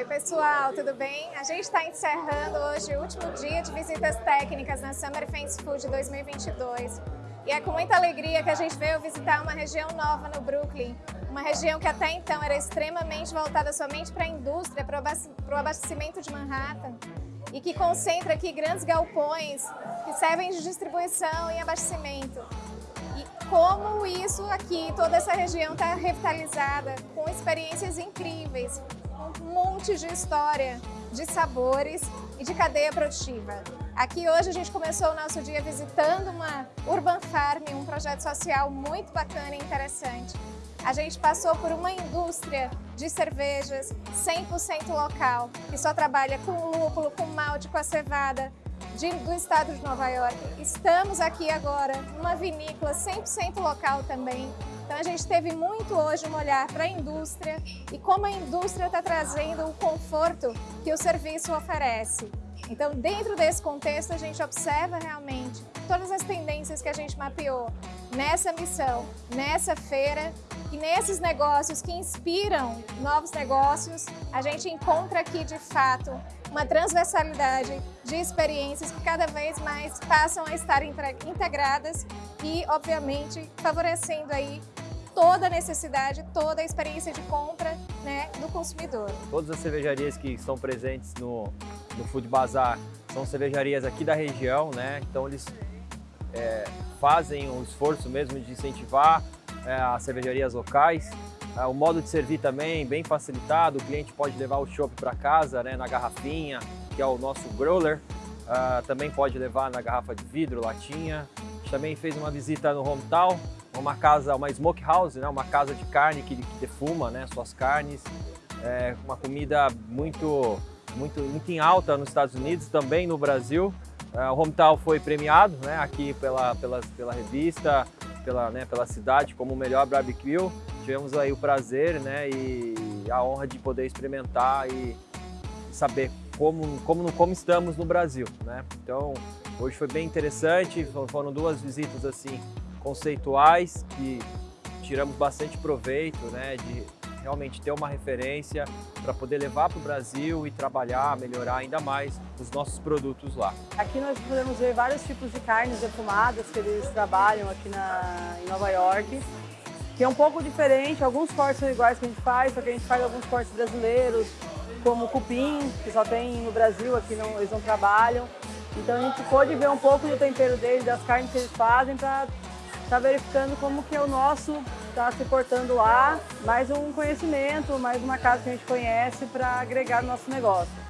Oi pessoal, tudo bem? A gente está encerrando hoje o último dia de visitas técnicas na Summer Fence Food 2022. E é com muita alegria que a gente veio visitar uma região nova no Brooklyn, uma região que até então era extremamente voltada somente para a indústria, para o abastecimento de Manhattan, e que concentra aqui grandes galpões que servem de distribuição e abastecimento. E como isso aqui, toda essa região está revitalizada, com experiências incríveis, um monte de história, de sabores e de cadeia produtiva. Aqui hoje a gente começou o nosso dia visitando uma Urban Farm, um projeto social muito bacana e interessante. A gente passou por uma indústria de cervejas 100% local, que só trabalha com lúpulo, com malte, com a cevada, de, do estado de Nova York. Estamos aqui agora numa vinícola 100% local também. Então a gente teve muito hoje um olhar para a indústria e como a indústria está trazendo o conforto que o serviço oferece. Então, dentro desse contexto, a gente observa realmente todas as tendências que a gente mapeou nessa missão, nessa feira e nesses negócios que inspiram novos negócios, a gente encontra aqui, de fato, uma transversalidade de experiências que cada vez mais passam a estar integradas e, obviamente, favorecendo aí toda a necessidade, toda a experiência de compra né, do consumidor. Todas as cervejarias que estão presentes no, no Food Bazar são cervejarias aqui da região, né? então eles é, fazem um esforço mesmo de incentivar é, as cervejarias locais. É, o modo de servir também bem facilitado, o cliente pode levar o chopp para casa né, na garrafinha, que é o nosso growler. Uh, também pode levar na garrafa de vidro, latinha. A gente também fez uma visita no Hometown, uma casa, uma smokehouse, né, uma casa de carne que, que defuma né, suas carnes. É uma comida muito, muito, muito em alta nos Estados Unidos, também no Brasil. Uh, o Hometown foi premiado né, aqui pela, pela, pela revista, pela, né, pela cidade como o melhor barbecue. Tivemos aí o prazer né, e a honra de poder experimentar e saber como, como, como estamos no Brasil. Né? Então, hoje foi bem interessante, foram duas visitas assim conceituais que tiramos bastante proveito né, de realmente ter uma referência para poder levar para o Brasil e trabalhar, melhorar ainda mais os nossos produtos lá. Aqui nós podemos ver vários tipos de carnes defumadas que eles trabalham aqui na, em Nova York, que é um pouco diferente, alguns cortes são iguais que a gente faz, só que a gente faz alguns cortes brasileiros, como cupim, que só tem no Brasil, aqui não, eles não trabalham. Então a gente pôde ver um pouco do tempero deles, das carnes que eles fazem, para estar tá verificando como que é o nosso está se portando lá, mais um conhecimento, mais uma casa que a gente conhece para agregar no nosso negócio.